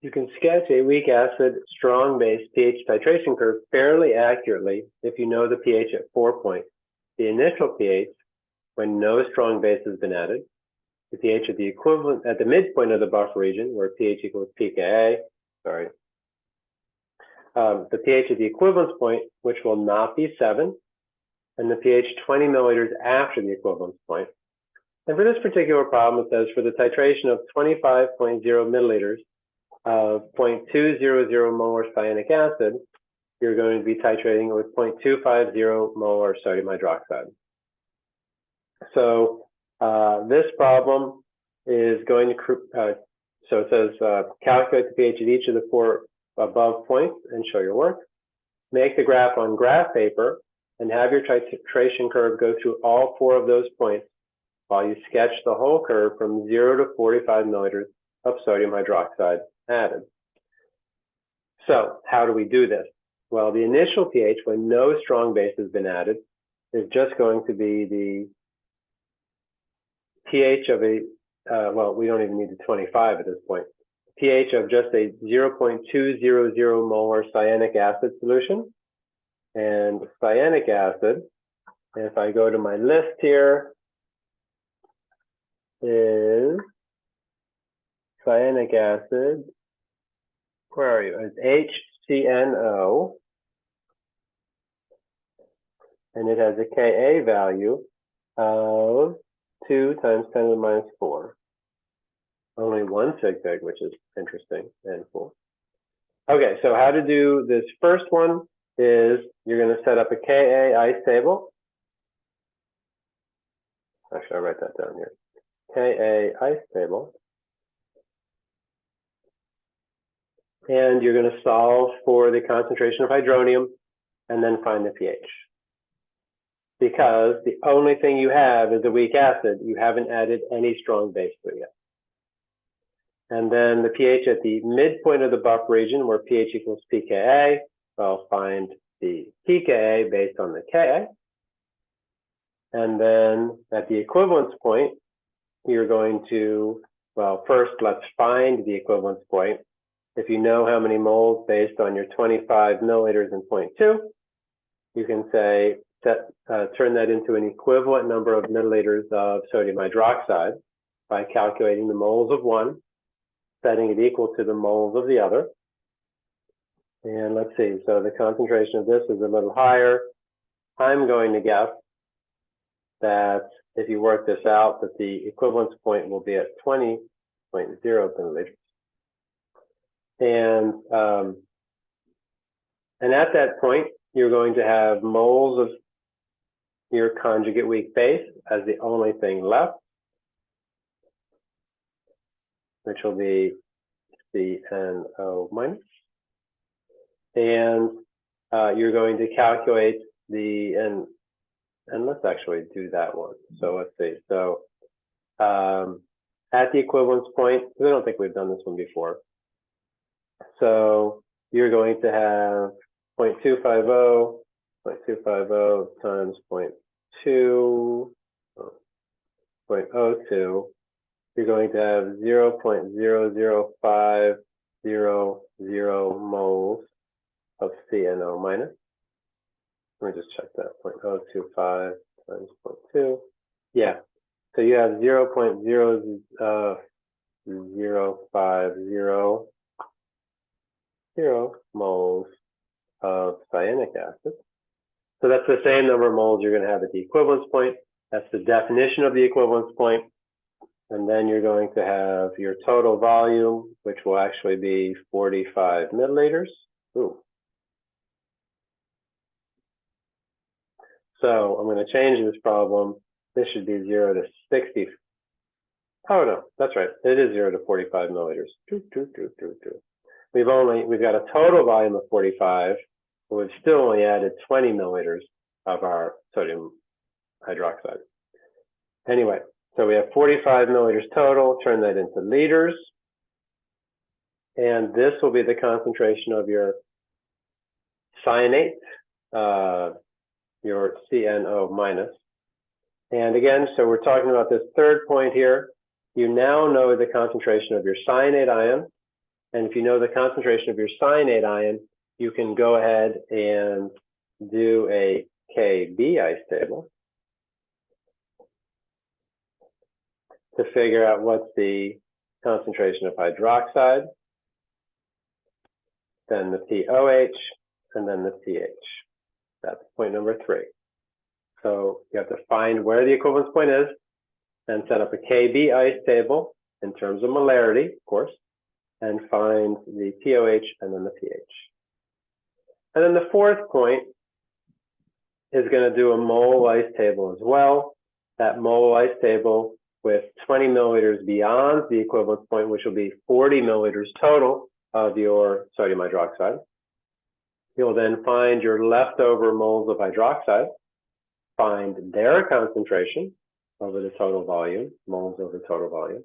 You can sketch a weak acid, strong base pH titration curve fairly accurately if you know the pH at four points. The initial pH, when no strong base has been added, the pH at the equivalent at the midpoint of the buffer region where pH equals pKa, sorry, um, the pH at the equivalence point, which will not be seven, and the pH 20 milliliters after the equivalence point. And for this particular problem, it says for the titration of 25.0 milliliters of 0.200 molar cyanic acid, you're going to be titrating with 0.250 molar sodium hydroxide. So uh, this problem is going to, uh, so it says uh, calculate the pH of each of the four above points and show your work. Make the graph on graph paper and have your titration curve go through all four of those points while you sketch the whole curve from 0 to 45 milliliters of sodium hydroxide added. So how do we do this? Well, the initial pH, when no strong base has been added, is just going to be the pH of a, uh, well, we don't even need the 25 at this point, pH of just a 0.200 molar cyanic acid solution. And cyanic acid, if I go to my list here, is cyanic acid. You? It's HCNO. And it has a Ka value of 2 times 10 to the minus 4. Only one sig fig, which is interesting and cool. Okay, so how to do this first one is you're going to set up a Ka ice table. Actually, I'll write that down here. Ka ice table. And you're going to solve for the concentration of hydronium and then find the pH. Because the only thing you have is a weak acid. You haven't added any strong base to it yet. And then the pH at the midpoint of the buffer region where pH equals pKa, I'll find the pKa based on the Ka. And then at the equivalence point, you're going to, well, first let's find the equivalence point. If you know how many moles based on your 25 milliliters in 0.2, you can say, set, uh, turn that into an equivalent number of milliliters of sodium hydroxide by calculating the moles of one, setting it equal to the moles of the other. And let's see, so the concentration of this is a little higher. I'm going to guess that if you work this out, that the equivalence point will be at 20.0 milliliters. And, um, and at that point, you're going to have moles of your conjugate weak base as the only thing left, which will be CNO minus. And uh, you're going to calculate the, and and let's actually do that one. So let's see. So um, at the equivalence point, I don't think we've done this one before. So you're going to have 0.250, 0.250 times 0.2, 0.02. You're going to have 0.00500 moles of CNO minus. Let me just check that, 0.025 times 0.2. Yeah, so you have 0 0.050 uh, moles of cyanic acid. So that's the same number of moles you're going to have at the equivalence point. That's the definition of the equivalence point. And then you're going to have your total volume, which will actually be 45 milliliters. Ooh, So I'm going to change this problem. This should be 0 to 60. Oh, no, that's right. It is 0 to 45 milliliters. We've only, we've got a total volume of 45, but we've still only added 20 milliliters of our sodium hydroxide. Anyway, so we have 45 milliliters total. Turn that into liters. And this will be the concentration of your cyanate, uh, your CNO minus. And again, so we're talking about this third point here. You now know the concentration of your cyanate ion And if you know the concentration of your cyanate ion, you can go ahead and do a KB ice table to figure out what's the concentration of hydroxide, then the POH, and then the pH. That's point number three. So you have to find where the equivalence point is and set up a KB ice table in terms of molarity, of course, and find the POH and then the pH. And then the fourth point is going to do a mole ice table as well. That mole ice table with 20 milliliters beyond the equivalence point, which will be 40 milliliters total of your sodium hydroxide. You'll then find your leftover moles of hydroxide, find their concentration over the total volume, moles over total volume.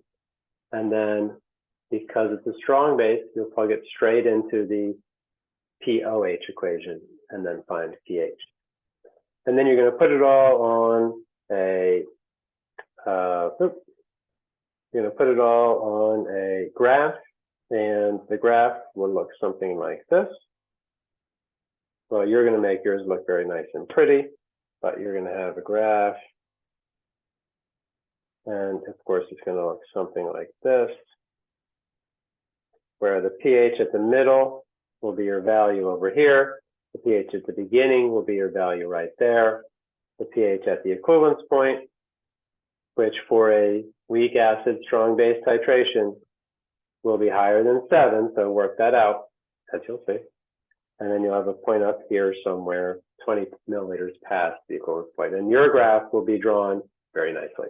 And then because it's a strong base, you'll plug it straight into the POH equation and then find pH. And then you're going to put it all on a, uh, you're going to put it all on a graph and the graph will look something like this. Well, you're going to make yours look very nice and pretty, but you're going to have a graph. And of course, it's going to look something like this, where the pH at the middle will be your value over here. The pH at the beginning will be your value right there. The pH at the equivalence point, which for a weak acid strong base titration will be higher than seven. So work that out, as you'll see. And then you'll have a point up here somewhere 20 milliliters past the equivalence point. And your graph will be drawn very nicely.